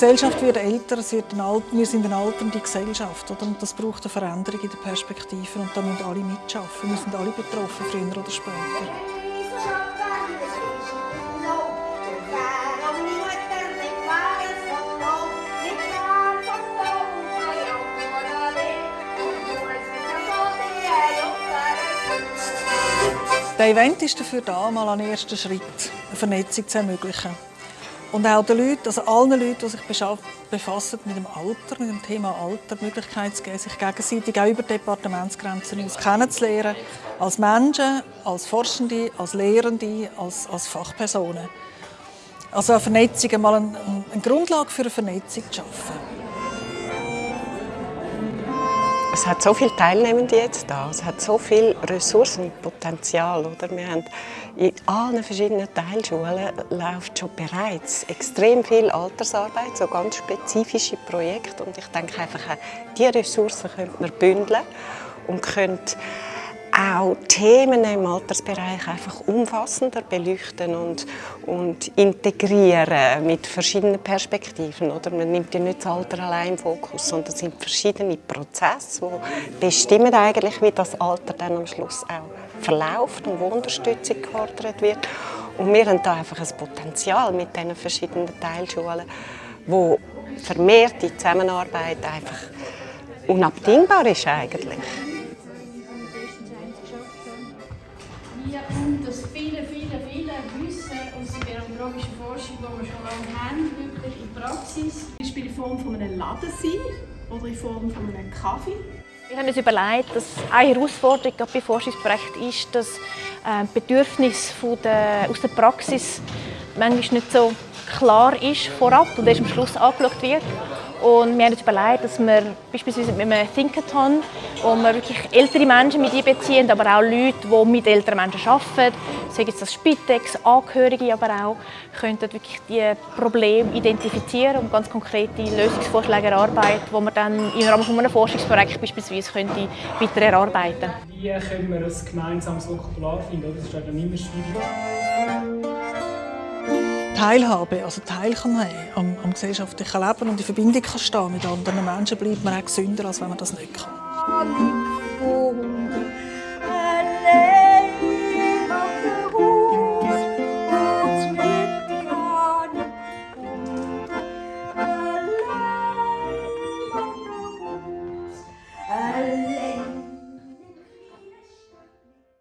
Gesellschaft wird älter, es wird eine, wir sind eine alternde Gesellschaft. Oder? Und das braucht eine Veränderung in der Perspektive und da müssen alle mitschaffen. Wir sind alle betroffen, früher oder später. Der Event ist dafür da, mal einen ersten Schritt, eine Vernetzung zu ermöglichen. Und auch den Leuten, also allen Leuten, die sich befassen mit dem Alter, mit dem Thema Alter, die Möglichkeit zu geben, sich gegenseitig auch über Departementsgrenzen hinaus kennenzulernen. Als Menschen, als Forschende, als Lehrende, als, als Fachpersonen. Also eine Vernetzung, mal eine, eine Grundlage für eine Vernetzung zu schaffen. Es hat so viele Teilnehmende jetzt da, es hat so viel Ressourcenpotenzial. Oder? Wir haben in allen verschiedenen Teilschulen läuft schon bereits extrem viel Altersarbeit, so ganz spezifische Projekte. Und ich denke einfach, diese Ressourcen könnte man bündeln und könnte auch Themen im Altersbereich einfach umfassender beleuchten und, und integrieren mit verschiedenen Perspektiven. Oder? Man nimmt ja nicht das Alter allein im Fokus, sondern es sind verschiedene Prozesse, die bestimmen eigentlich, wie das Alter dann am Schluss auch verläuft und wo Unterstützung gefordert wird. Und wir haben da einfach ein Potenzial mit diesen verschiedenen Teilschulen, wo vermehrte Zusammenarbeit einfach unabdingbar ist eigentlich. Hier kommt das viele, viele, viele Wissen aus der gerontologischen Forschung, die wir schon lange haben, wirklich in die Praxis. Zum Beispiel in Form von einem Laden sein oder in Form von einem Kaffee. Wir haben uns überlegt, dass eine Herausforderung bei Forschungsprojekten ist, dass äh, Bedürfnis von der, aus der Praxis manchmal nicht so klar ist vorab und erst am Schluss angeschaut wird. Und wir haben uns überlegt, dass wir beispielsweise mit einem Thinkathon, wo wir wirklich ältere Menschen mit einbeziehen, aber auch Leute, die mit älteren Menschen arbeiten, sei es das Spitex, Angehörige, aber auch, könnten wirklich die Probleme identifizieren und ganz konkrete Lösungsvorschläge erarbeiten, die man dann im Rahmen eines Forschungsprojekts beispielsweise könnte weiter erarbeiten Wie können wir ein gemeinsames Vokabular finden? Das ist dann immer schwierig. Teilhabe, also teilnehmen am, am gesellschaftlichen Leben und in Verbindung kann stehen mit anderen Menschen, bleibt man auch gesünder, als wenn man das nicht kann.